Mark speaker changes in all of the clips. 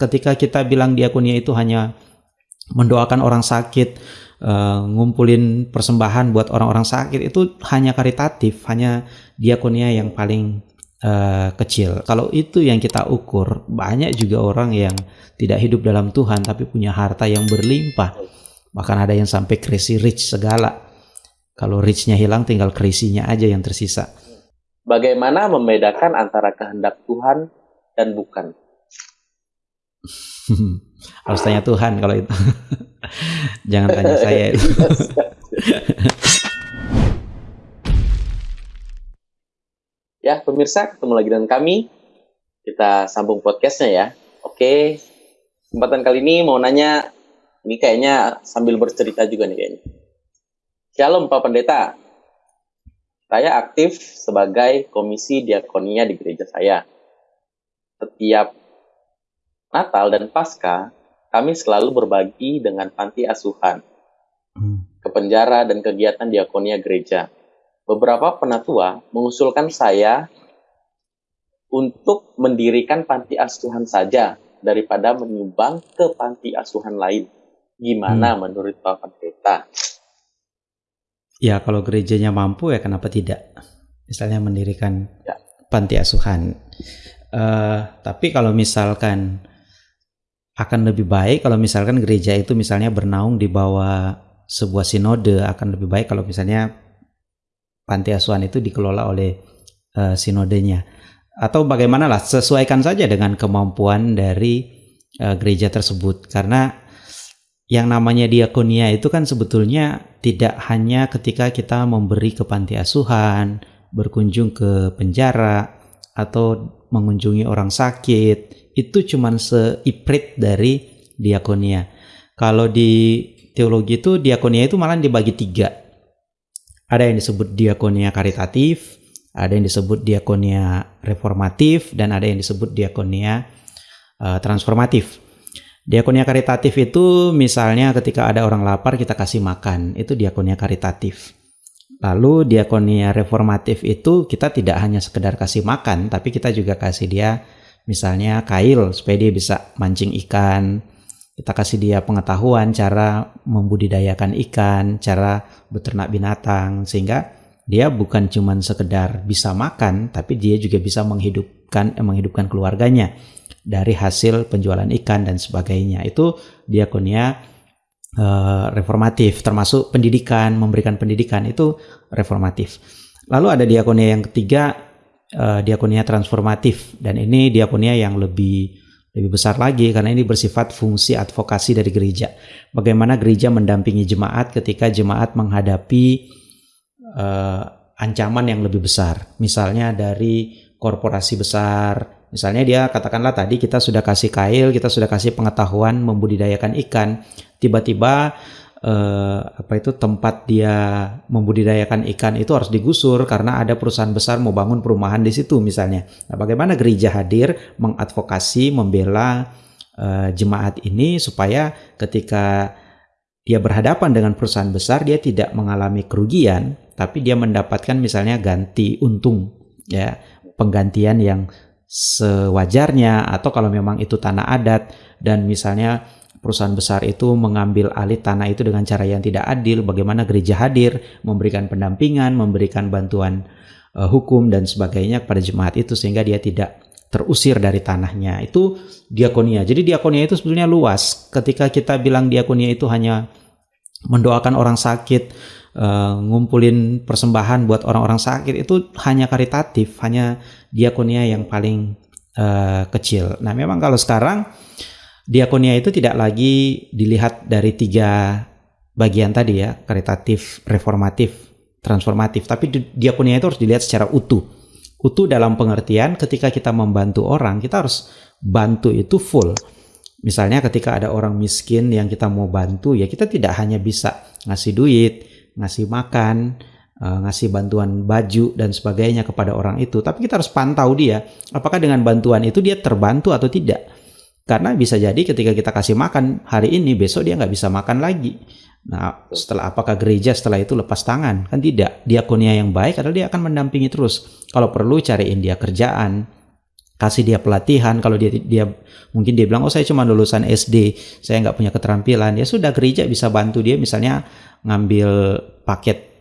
Speaker 1: ketika kita bilang diakonia itu hanya mendoakan orang sakit, uh, ngumpulin persembahan buat orang-orang sakit itu hanya karitatif, hanya diakonia yang paling uh, kecil. Kalau itu yang kita ukur, banyak juga orang yang tidak hidup dalam Tuhan tapi punya harta yang berlimpah. Bahkan ada yang sampai crazy rich segala. Kalau richnya hilang tinggal crazy-nya aja yang tersisa.
Speaker 2: Bagaimana membedakan antara kehendak Tuhan dan bukan?
Speaker 1: Harus tanya Tuhan kalau itu. Jangan tanya saya itu.
Speaker 2: ya, pemirsa, ketemu lagi dengan kami. Kita sambung podcastnya ya. Oke, kesempatan kali ini mau nanya, ini kayaknya sambil bercerita juga nih kayaknya. Shalom Pak Pendeta, saya aktif sebagai komisi diakonia di gereja saya. Setiap Natal dan Paskah, kami selalu berbagi dengan panti asuhan, hmm. ke penjara dan kegiatan diakonia gereja. Beberapa penatua mengusulkan saya untuk mendirikan panti asuhan saja daripada menyumbang ke panti asuhan lain. Gimana hmm. menurut Pak Pendeta?
Speaker 1: Ya, kalau gerejanya mampu ya kenapa tidak? Misalnya mendirikan ya. panti asuhan. Uh, tapi kalau misalkan akan lebih baik kalau misalkan gereja itu misalnya bernaung di bawah sebuah sinode akan lebih baik kalau misalnya panti asuhan itu dikelola oleh uh, sinodenya. Atau bagaimana lah sesuaikan saja dengan kemampuan dari uh, gereja tersebut. Karena yang namanya diakonia itu kan sebetulnya tidak hanya ketika kita memberi ke panti asuhan, berkunjung ke penjara atau mengunjungi orang sakit itu cuman seiprit dari diakonia. Kalau di teologi itu diakonia itu malah dibagi tiga. Ada yang disebut diakonia karitatif, ada yang disebut diakonia reformatif, dan ada yang disebut diakonia uh, transformatif. Diakonia karitatif itu misalnya ketika ada orang lapar kita kasih makan, itu diakonia karitatif. Lalu diakonia reformatif itu kita tidak hanya sekedar kasih makan, tapi kita juga kasih dia misalnya kail supaya dia bisa mancing ikan. Kita kasih dia pengetahuan cara membudidayakan ikan, cara beternak binatang sehingga dia bukan cuma sekedar bisa makan tapi dia juga bisa menghidupkan eh, menghidupkan keluarganya dari hasil penjualan ikan dan sebagainya. Itu diakonia eh, reformatif termasuk pendidikan, memberikan pendidikan itu reformatif. Lalu ada diakonia yang ketiga uh, diakonia transformatif dan ini diakonia yang lebih lebih besar lagi karena ini bersifat fungsi advokasi dari gereja. Bagaimana gereja mendampingi jemaat ketika jemaat menghadapi uh, ancaman yang lebih besar. Misalnya dari korporasi besar, misalnya dia katakanlah tadi kita sudah kasih kail, kita sudah kasih pengetahuan membudidayakan ikan, tiba-tiba eh, apa itu tempat dia membudidayakan ikan itu harus digusur karena ada perusahaan besar mau bangun perumahan di situ misalnya. Nah, bagaimana gereja hadir mengadvokasi, membela eh, jemaat ini supaya ketika dia berhadapan dengan perusahaan besar dia tidak mengalami kerugian tapi dia mendapatkan misalnya ganti untung ya penggantian yang sewajarnya atau kalau memang itu tanah adat dan misalnya perusahaan besar itu mengambil alih tanah itu dengan cara yang tidak adil, bagaimana gereja hadir, memberikan pendampingan, memberikan bantuan uh, hukum dan sebagainya kepada jemaat itu sehingga dia tidak terusir dari tanahnya. Itu diakonia. Jadi diakonia itu sebetulnya luas. Ketika kita bilang diakonia itu hanya mendoakan orang sakit, uh, ngumpulin persembahan buat orang-orang sakit itu hanya karitatif, hanya diakonia yang paling uh, kecil. Nah, memang kalau sekarang diakonia itu tidak lagi dilihat dari tiga bagian tadi ya, karitatif, reformatif, transformatif, tapi diakonia itu harus dilihat secara utuh. Utuh dalam pengertian ketika kita membantu orang, kita harus bantu itu full. Misalnya ketika ada orang miskin yang kita mau bantu, ya kita tidak hanya bisa ngasih duit, ngasih makan, eh, ngasih bantuan baju dan sebagainya kepada orang itu, tapi kita harus pantau dia, apakah dengan bantuan itu dia terbantu atau tidak karena bisa jadi ketika kita kasih makan hari ini, besok dia nggak bisa makan lagi. Nah, setelah apakah gereja setelah itu lepas tangan? Kan tidak. Diakonia yang baik adalah dia akan mendampingi terus. Kalau perlu cariin dia kerjaan, kasih dia pelatihan kalau dia dia mungkin dia bilang oh saya cuma lulusan SD saya nggak punya keterampilan ya sudah gereja bisa bantu dia misalnya ngambil paket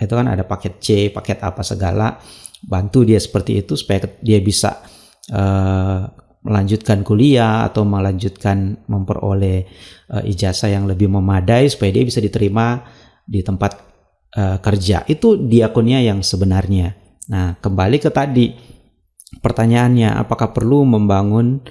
Speaker 1: itu kan ada paket C paket apa segala bantu dia seperti itu supaya dia bisa uh, melanjutkan kuliah atau melanjutkan memperoleh uh, ijazah yang lebih memadai supaya dia bisa diterima di tempat uh, kerja itu diakonia yang sebenarnya nah kembali ke tadi Pertanyaannya, apakah perlu membangun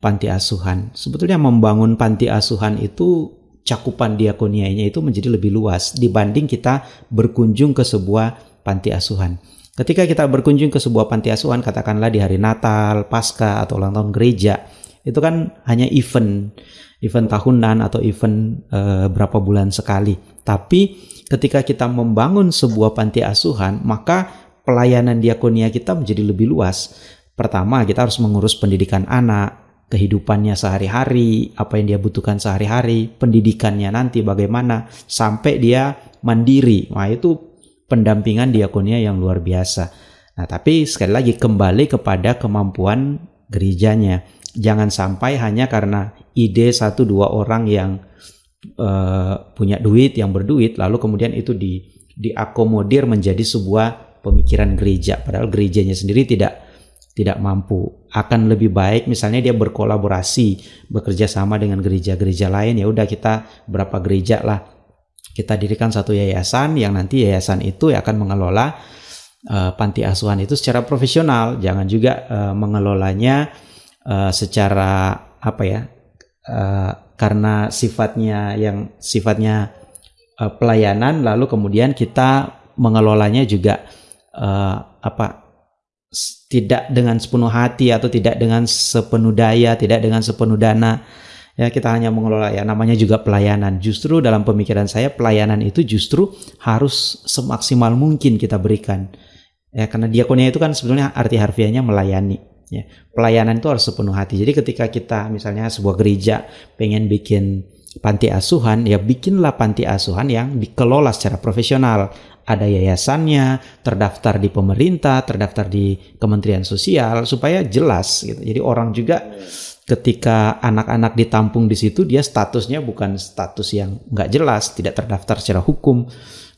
Speaker 1: panti asuhan? Sebetulnya membangun panti asuhan itu cakupan diakonianya itu menjadi lebih luas dibanding kita berkunjung ke sebuah panti asuhan. Ketika kita berkunjung ke sebuah panti asuhan, katakanlah di hari Natal, Paskah, atau ulang tahun gereja, itu kan hanya event, event tahunan atau event e, berapa bulan sekali. Tapi ketika kita membangun sebuah panti asuhan, maka pelayanan diakonia kita menjadi lebih luas. Pertama, kita harus mengurus pendidikan anak, kehidupannya sehari-hari, apa yang dia butuhkan sehari-hari, pendidikannya nanti bagaimana, sampai dia mandiri. Nah, itu pendampingan diakonia yang luar biasa. Nah, tapi sekali lagi kembali kepada kemampuan gerejanya. Jangan sampai hanya karena ide satu dua orang yang uh, punya duit, yang berduit, lalu kemudian itu di diakomodir menjadi sebuah pemikiran gereja padahal gerejanya sendiri tidak tidak mampu akan lebih baik misalnya dia berkolaborasi bekerja sama dengan gereja-gereja lain ya udah kita berapa gereja lah kita dirikan satu yayasan yang nanti yayasan itu akan mengelola uh, panti asuhan itu secara profesional jangan juga uh, mengelolanya uh, secara apa ya uh, karena sifatnya yang sifatnya uh, pelayanan lalu kemudian kita mengelolanya juga uh, apa tidak dengan sepenuh hati atau tidak dengan sepenuh daya, tidak dengan sepenuh dana. Ya, kita hanya mengelola ya namanya juga pelayanan. Justru dalam pemikiran saya pelayanan itu justru harus semaksimal mungkin kita berikan. Ya, karena diakonia itu kan sebetulnya arti harfiahnya melayani. Ya, pelayanan itu harus sepenuh hati. Jadi ketika kita misalnya sebuah gereja pengen bikin panti asuhan, ya bikinlah panti asuhan yang dikelola secara profesional ada yayasannya, terdaftar di pemerintah, terdaftar di Kementerian Sosial supaya jelas gitu. Jadi orang juga ketika anak-anak ditampung di situ dia statusnya bukan status yang nggak jelas, tidak terdaftar secara hukum.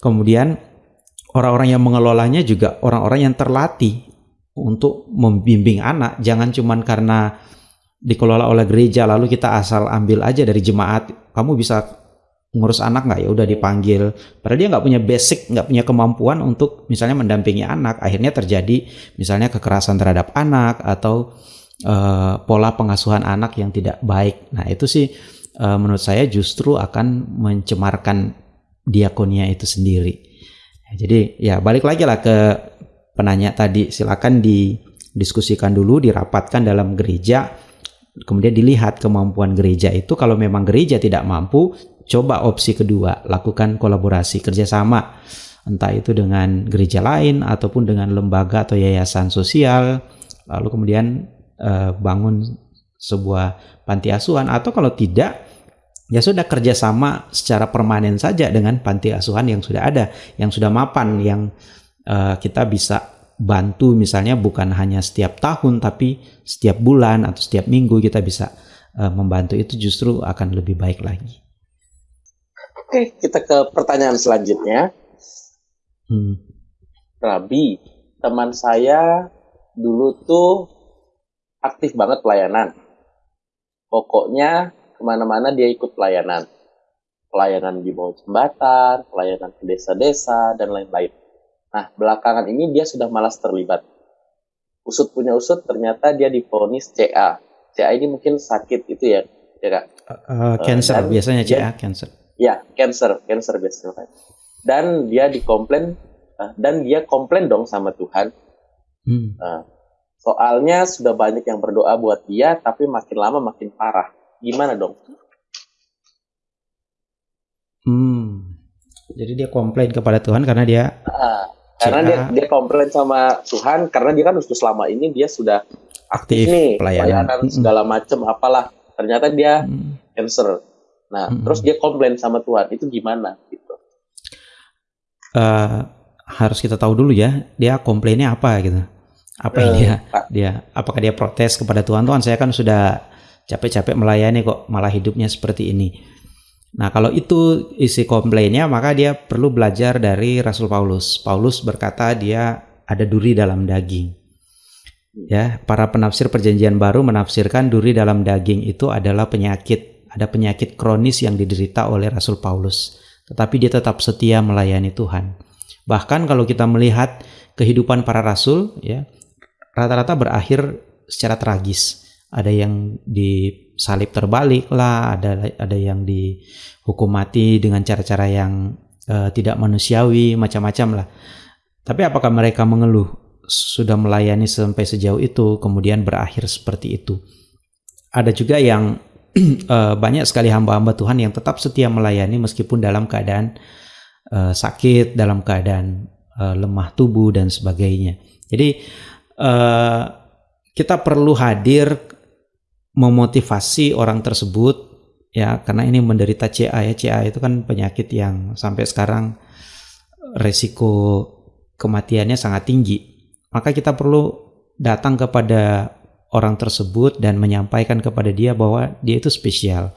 Speaker 1: Kemudian orang-orang yang mengelolanya juga orang-orang yang terlatih untuk membimbing anak, jangan cuman karena dikelola oleh gereja lalu kita asal ambil aja dari jemaat, kamu bisa ngurus anak nggak? Ya udah dipanggil. Padahal dia nggak punya basic nggak punya kemampuan untuk misalnya mendampingi anak. Akhirnya terjadi misalnya kekerasan terhadap anak atau uh, pola pengasuhan anak yang tidak baik. Nah itu sih uh, menurut saya justru akan mencemarkan diakonia itu sendiri. Jadi ya balik lagi lah ke penanya tadi. Silakan didiskusikan dulu dirapatkan dalam gereja kemudian dilihat kemampuan gereja itu. Kalau memang gereja tidak mampu coba opsi kedua, lakukan kolaborasi kerjasama, entah itu dengan gereja lain ataupun dengan lembaga atau yayasan sosial, lalu kemudian uh, bangun sebuah panti asuhan atau kalau tidak ya sudah kerjasama secara permanen saja dengan panti asuhan yang sudah ada, yang sudah mapan, yang uh, kita bisa bantu misalnya bukan hanya setiap tahun tapi setiap bulan atau setiap minggu kita bisa uh, membantu itu justru akan lebih baik lagi.
Speaker 2: Oke, kita ke pertanyaan selanjutnya. Hmm. Rabi, teman saya dulu tuh aktif banget pelayanan. Pokoknya ke mana-mana dia ikut pelayanan. Pelayanan di bawah jembatan, pelayanan ke desa-desa, dan lain-lain. Nah, belakangan ini dia sudah malas terlibat. Usut punya usut, ternyata dia diponis CA. CA ini mungkin sakit itu ya, ya kak?
Speaker 1: Uh, cancer, uh, biasanya CA, cancer
Speaker 2: Ya, cancer, cancer biasanya. Dan dia dikomplain uh, dan dia komplain dong sama Tuhan. Hmm. Uh, soalnya sudah banyak yang berdoa buat dia, tapi makin lama makin parah. Gimana dong?
Speaker 1: Hmm. Jadi dia komplain kepada Tuhan karena dia
Speaker 2: uh, karena dia dia komplain sama Tuhan karena dia kan sudah selama ini dia sudah aktif, aktif nih pelayanan, pelayanan segala macam apalah ternyata dia hmm. cancer Nah, hmm. terus dia komplain sama Tuhan, itu gimana gitu?
Speaker 1: Uh, harus kita tahu dulu ya, dia komplainnya apa gitu. Apa yang dia dia apakah dia protes kepada Tuhan Tuhan saya kan sudah capek-capek melayani kok malah hidupnya seperti ini. Nah, kalau itu isi komplainnya, maka dia perlu belajar dari Rasul Paulus. Paulus berkata dia ada duri dalam daging. Ya, para penafsir perjanjian baru menafsirkan duri dalam daging itu adalah penyakit, ada penyakit kronis yang diderita oleh Rasul Paulus. Tetapi dia tetap setia melayani Tuhan. Bahkan kalau kita melihat kehidupan para rasul, ya, rata-rata berakhir secara tragis. Ada yang disalib terbalik lah, ada ada yang dihukum mati dengan cara-cara yang uh, tidak manusiawi, macam-macam lah. Tapi apakah mereka mengeluh? sudah melayani sampai sejauh itu kemudian berakhir seperti itu. Ada juga yang uh, banyak sekali hamba-hamba Tuhan yang tetap setia melayani meskipun dalam keadaan uh, sakit, dalam keadaan uh, lemah tubuh dan sebagainya. Jadi uh, kita perlu hadir memotivasi orang tersebut ya karena ini menderita CA ya CA itu kan penyakit yang sampai sekarang resiko kematiannya sangat tinggi maka kita perlu datang kepada orang tersebut dan menyampaikan kepada dia bahwa dia itu spesial.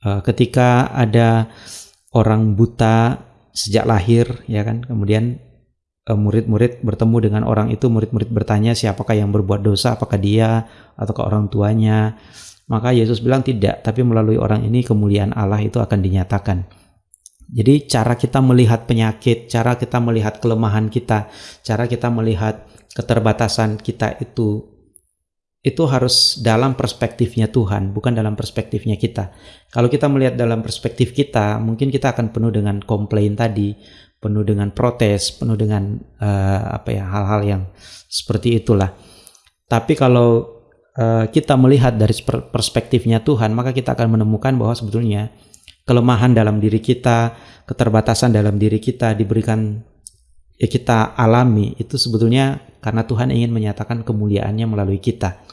Speaker 1: Eh, ketika ada orang buta sejak lahir, ya kan, kemudian eh, murid-murid bertemu dengan orang itu, murid-murid bertanya siapakah yang berbuat dosa, apakah dia ataukah orang tuanya. Maka Yesus bilang tidak, tapi melalui orang ini kemuliaan Allah itu akan dinyatakan. Jadi cara kita melihat penyakit, cara kita melihat kelemahan kita, cara kita melihat keterbatasan kita itu itu harus dalam perspektifnya Tuhan, bukan dalam perspektifnya kita. Kalau kita melihat dalam perspektif kita, mungkin kita akan penuh dengan komplain tadi, penuh dengan protes, penuh dengan uh, apa ya hal-hal yang seperti itulah. Tapi kalau uh, kita melihat dari perspektifnya Tuhan, maka kita akan menemukan bahwa sebetulnya kelemahan dalam diri kita, keterbatasan dalam diri kita diberikan ya kita alami itu sebetulnya karena Tuhan ingin menyatakan kemuliaannya melalui kita.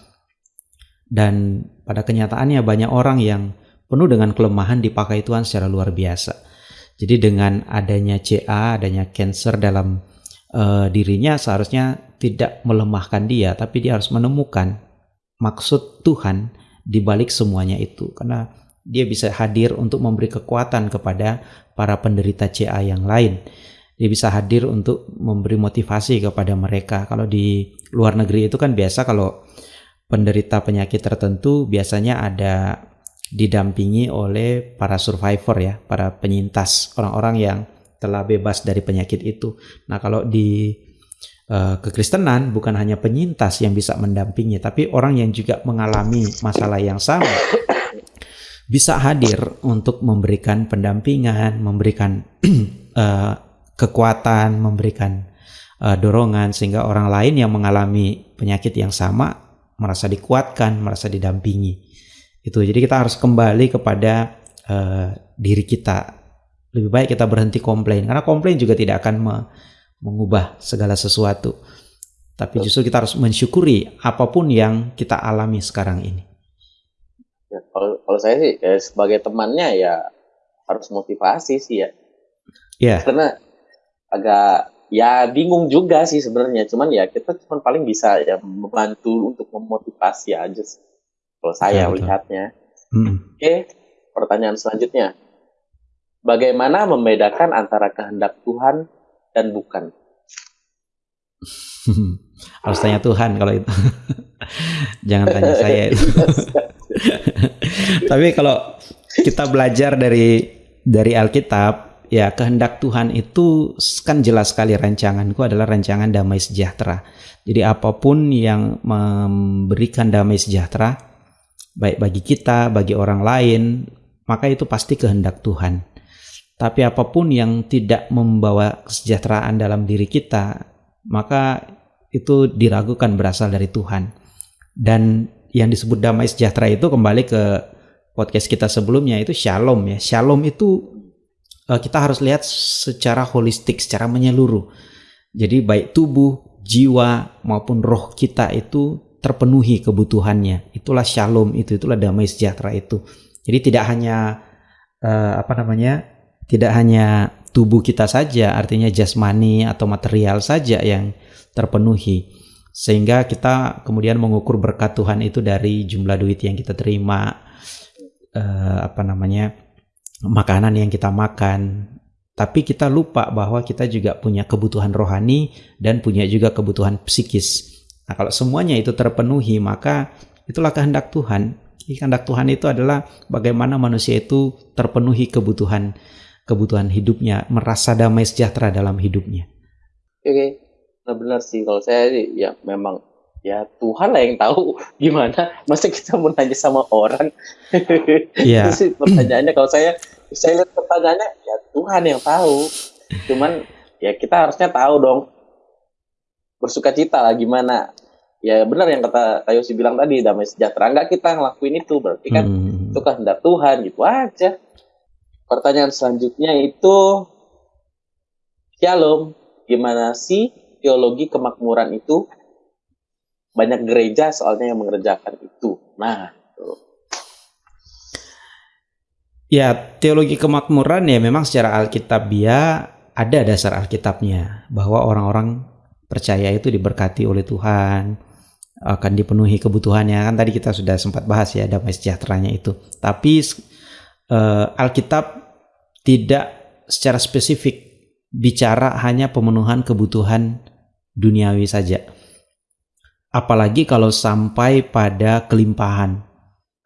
Speaker 1: Dan pada kenyataannya banyak orang yang penuh dengan kelemahan dipakai Tuhan secara luar biasa. Jadi dengan adanya CA, adanya cancer dalam uh, dirinya seharusnya tidak melemahkan dia, tapi dia harus menemukan maksud Tuhan di balik semuanya itu. Karena dia bisa hadir untuk memberi kekuatan kepada para penderita CA yang lain. Dia bisa hadir untuk memberi motivasi kepada mereka. Kalau di luar negeri itu kan biasa kalau penderita penyakit tertentu biasanya ada didampingi oleh para survivor ya, para penyintas, orang-orang yang telah bebas dari penyakit itu. Nah, kalau di uh, kekristenan bukan hanya penyintas yang bisa mendampingi, tapi orang yang juga mengalami masalah yang sama bisa hadir untuk memberikan pendampingan, memberikan uh, kekuatan, memberikan uh, dorongan sehingga orang lain yang mengalami penyakit yang sama merasa dikuatkan, merasa didampingi. Itu. Jadi kita harus kembali kepada uh, diri kita. Lebih baik kita berhenti komplain karena komplain juga tidak akan me mengubah segala sesuatu. Tapi justru kita harus mensyukuri apa pun yang kita alami sekarang ini.
Speaker 2: Ya, kalau kalau saya sih ya, sebagai temannya ya harus motivasi sih ya. Yeah. Karena agak ya bingung juga sih sebenarnya. Cuman ya kita cuma paling bisa ya membantu untuk memotivasi aja sih. Kalau saya ya, melihatnya. Hmm. Oke, pertanyaan selanjutnya. Bagaimana membedakan antara kehendak Tuhan dan bukan?
Speaker 1: Harus tanya Tuhan kalau itu. Jangan tanya saya itu. Tapi kalau kita belajar dari dari Alkitab, ya kehendak Tuhan itu kan jelas sekali rancanganku adalah rancangan damai sejahtera. Jadi apa pun yang memberikan damai sejahtera, baik bagi kita, bagi orang lain, maka itu pasti kehendak Tuhan. Tapi apa pun yang tidak membawa kesejahteraan dalam diri kita, maka itu diragukan berasal dari Tuhan. Dan yang disebut damai sejahtera itu kembali ke podcast kita sebelumnya itu shalom ya. Shalom itu uh, kita harus lihat secara holistik, secara menyeluruh. Jadi baik tubuh, jiwa maupun roh kita itu terpenuhi kebutuhannya. Itulah shalom itu, itulah damai sejahtera itu. Jadi tidak hanya uh, apa namanya? Tidak hanya tubuh kita saja, artinya jasmani atau material saja yang terpenuhi Sehingga kita kemudian mengukur berkat Tuhan itu dari jumlah duit yang kita terima, uh, apa namanya, makanan yang kita makan. Tapi kita lupa bahwa kita juga punya kebutuhan rohani dan punya juga kebutuhan psikis. Nah, kalau semuanya itu terpenuhi, maka itulah kehendak Tuhan. Kehendak Tuhan itu adalah bagaimana manusia itu terpenuhi kebutuhan kebutuhan hidupnya, merasa damai sejahtera dalam hidupnya.
Speaker 2: Oke, nah benar sih kalau saya ya memang ya Tuhan lah yang tahu gimana. Masa kita mau nanya sama orang? Iya. itu sih pertanyaannya kalau saya saya lihat pertanyaannya ya Tuhan yang tahu. Cuman ya kita harusnya tahu dong bersuka cita lah gimana? Ya benar yang kata Tayosi bilang tadi damai sejahtera. Enggak kita ngelakuin itu berarti kan hmm. itu kehendak Tuhan gitu aja. Pertanyaan selanjutnya itu Shalom gimana sih teologi kemakmuran itu? Banyak gereja soalnya yang mengerjakan itu. Nah
Speaker 1: Ya, teologi kemakmuran ya memang secara alkitabiah ada dasar alkitabnya bahwa orang-orang percaya itu diberkati oleh Tuhan, akan dipenuhi kebutuhannya. Kan tadi kita sudah sempat bahas ya damai sejahteranya itu. Tapi uh, Alkitab tidak secara spesifik bicara hanya pemenuhan kebutuhan duniawi saja. Apalagi kalau sampai pada kelimpahan.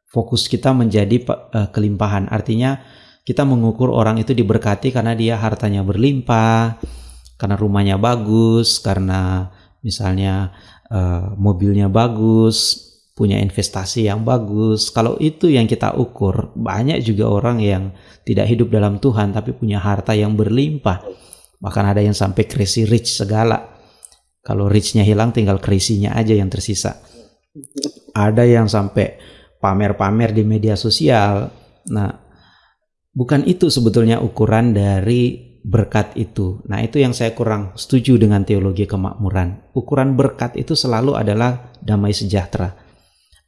Speaker 1: Fokus kita menjadi uh, kelimpahan. Artinya kita mengukur orang itu diberkati karena dia hartanya berlimpah karena rumahnya bagus karena misalnya uh, mobilnya bagus, punya investasi yang bagus. Kalau itu yang kita ukur, banyak juga orang yang tidak hidup dalam Tuhan tapi punya harta yang berlimpah. Bahkan ada yang sampai crazy rich segala. Kalau richnya hilang tinggal crazy-nya aja yang tersisa. Ada yang sampai pamer-pamer di media sosial. Nah, bukan itu sebetulnya ukuran dari berkat itu. Nah, itu yang saya kurang setuju dengan teologi kemakmuran. Ukuran berkat itu selalu adalah damai sejahtera.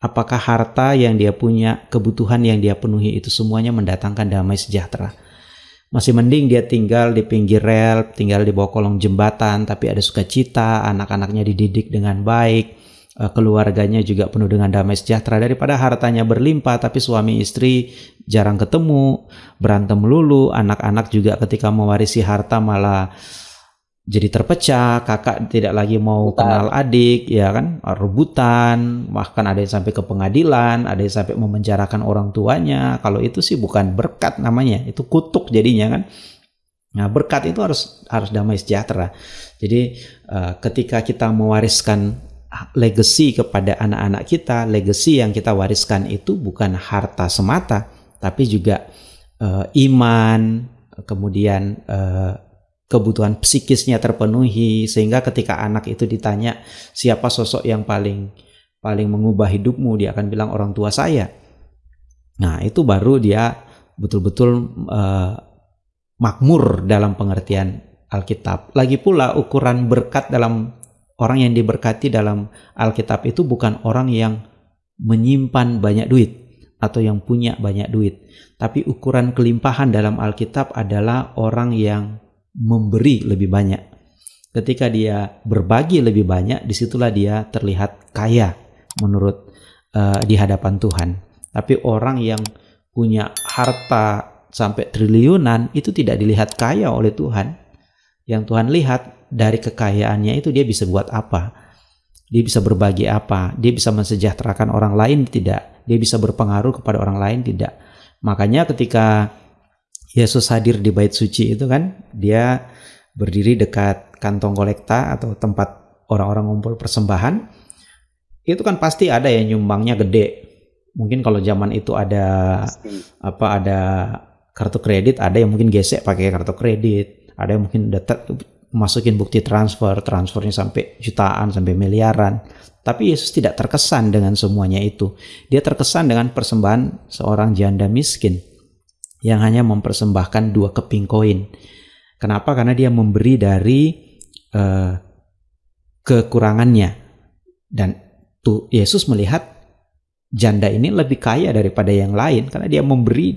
Speaker 1: Apakah harta yang dia punya, kebutuhan yang dia penuhi itu semuanya mendatangkan damai sejahtera? Masih mending dia tinggal di pinggir rel, tinggal di bawah kolong jembatan, tapi ada sukacita, anak-anaknya dididik dengan baik, keluarganya juga penuh dengan damai sejahtera daripada hartanya berlimpah tapi suami istri jarang ketemu, berantem melulu, anak-anak juga ketika mewarisi harta malah jadi terpecah, kakak tidak lagi mau Bukan. kenal adik, ya kan, rebutan, bahkan ada yang sampai ke pengadilan, ada yang sampai memenjarakan orang tuanya. Kalau itu sih bukan berkat namanya, itu kutuk jadinya kan. Nah, berkat itu harus harus damai sejahtera. Jadi uh, ketika kita mewariskan legacy kepada anak-anak kita, legacy yang kita wariskan itu bukan harta semata, tapi juga uh, iman, kemudian uh, kebutuhan psikisnya terpenuhi sehingga ketika anak itu ditanya siapa sosok yang paling paling mengubah hidupmu, dia akan bilang orang tua saya. Nah, itu baru dia betul-betul uh, makmur dalam pengertian Alkitab. Lagi pula ukuran berkat dalam orang yang diberkati dalam Alkitab itu bukan orang yang menyimpan banyak duit atau yang punya banyak duit, tapi ukuran kelimpahan dalam Alkitab adalah orang yang memberi lebih banyak. Ketika dia berbagi lebih banyak, di situlah dia terlihat kaya menurut uh, di hadapan Tuhan. Tapi orang yang punya harta sampai triliunan itu tidak dilihat kaya oleh Tuhan. Yang Tuhan lihat dari kekayaannya itu dia bisa buat apa? Dia bisa berbagi apa? Dia bisa mensejahterakan orang lain tidak? Dia bisa berpengaruh kepada orang lain tidak? Makanya ketika Yesus hadir di bait suci itu kan, dia berdiri dekat kantong kolekta atau tempat orang-orang ngumpul persembahan. Itu kan pasti ada yang nyumbangnya gede. Mungkin kalau zaman itu ada apa ada kartu kredit, ada yang mungkin gesek pakai kartu kredit, ada yang mungkin udah masukin bukti transfer, transfernya sampai jutaan, sampai miliaran. Tapi Yesus tidak terkesan dengan semuanya itu. Dia terkesan dengan persembahan seorang janda miskin yang hanya mempersembahkan dua keping koin. Kenapa? Karena dia memberi dari uh, kekurangannya. Dan tuh Yesus melihat janda ini lebih kaya daripada yang lain karena dia memberi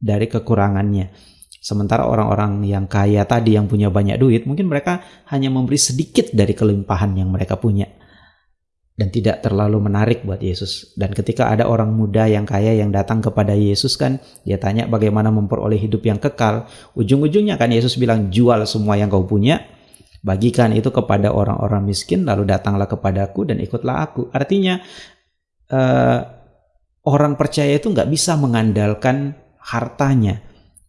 Speaker 1: dari kekurangannya. Sementara orang-orang yang kaya tadi yang punya banyak duit, mungkin mereka hanya memberi sedikit dari kelimpahan yang mereka punya. dan tidak terlalu menarik buat Yesus. Dan ketika ada orang muda yang kaya yang datang kepada Yesus kan, dia tanya bagaimana memperoleh hidup yang kekal. Ujung-ujungnya kan Yesus bilang jual semua yang kau punya, bagikan itu kepada orang-orang miskin, lalu datanglah kepadaku dan ikutlah aku. Artinya uh, orang percaya itu nggak bisa mengandalkan hartanya,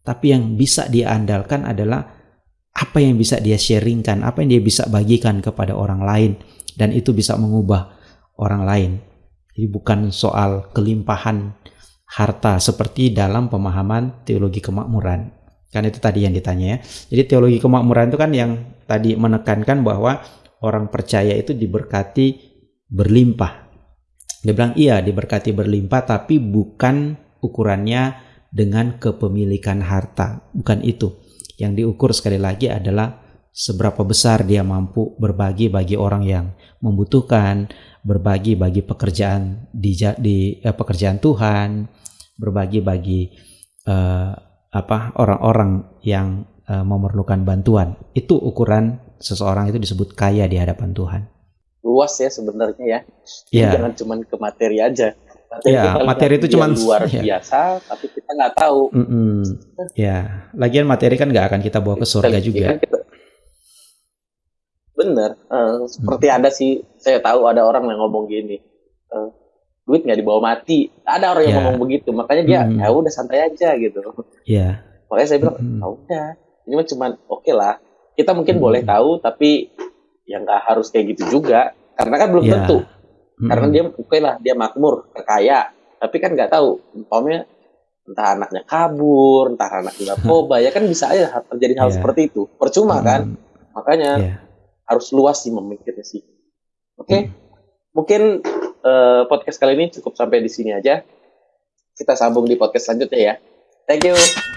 Speaker 1: tapi yang bisa dia andalkan adalah apa yang bisa dia sharingkan, apa yang dia bisa bagikan kepada orang lain, dan itu bisa mengubah orang lain. Jadi bukan soal kelimpahan harta seperti dalam pemahaman teologi kemakmuran. Kan itu tadi yang ditanya ya. Jadi teologi kemakmuran itu kan yang tadi menekankan bahwa orang percaya itu diberkati berlimpah. Dia bilang iya diberkati berlimpah tapi bukan ukurannya dengan kepemilikan harta. Bukan itu. Yang diukur sekali lagi adalah seberapa besar dia mampu berbagi bagi orang yang membutuhkan, berbagi bagi pekerjaan di, di eh, pekerjaan Tuhan, berbagi bagi eh, apa orang-orang yang eh, memerlukan bantuan. Itu ukuran seseorang itu disebut kaya di hadapan Tuhan.
Speaker 2: Luas ya sebenarnya ya.
Speaker 1: Yeah.
Speaker 2: Jangan cuma ke materi aja.
Speaker 1: Materi ya, itu materi itu cuma
Speaker 2: luar ya. biasa, tapi kita nggak tahu.
Speaker 1: Mm -mm. Ya, lagian materi kan nggak akan kita bawa ke surga juga. Kan kita,
Speaker 2: Bener. Uh, seperti hmm. ada sih, saya tahu ada orang yang ngomong gini. Uh, duit nggak dibawa mati. Ada orang yang yeah. ngomong begitu, makanya dia hmm. ya udah santai aja gitu.
Speaker 1: Iya. Yeah.
Speaker 2: Makanya saya bilang, hmm. ya udah. Ini mah cuman oke okay lah. Kita mungkin hmm. boleh tahu, tapi ya nggak harus kayak gitu juga. Karena kan belum yeah. tentu. Hmm. Karena dia oke okay lah, dia makmur, kaya. Tapi kan nggak tahu, umpamanya entah anaknya kabur, entah anaknya narkoba, ya kan bisa aja terjadi hal yeah. seperti itu. Percuma hmm. kan? Makanya yeah harus luas sih memikirnya sih. Oke, okay? hmm. mungkin uh, podcast kali ini cukup sampai di sini aja. Kita sambung di podcast selanjutnya ya. Thank you.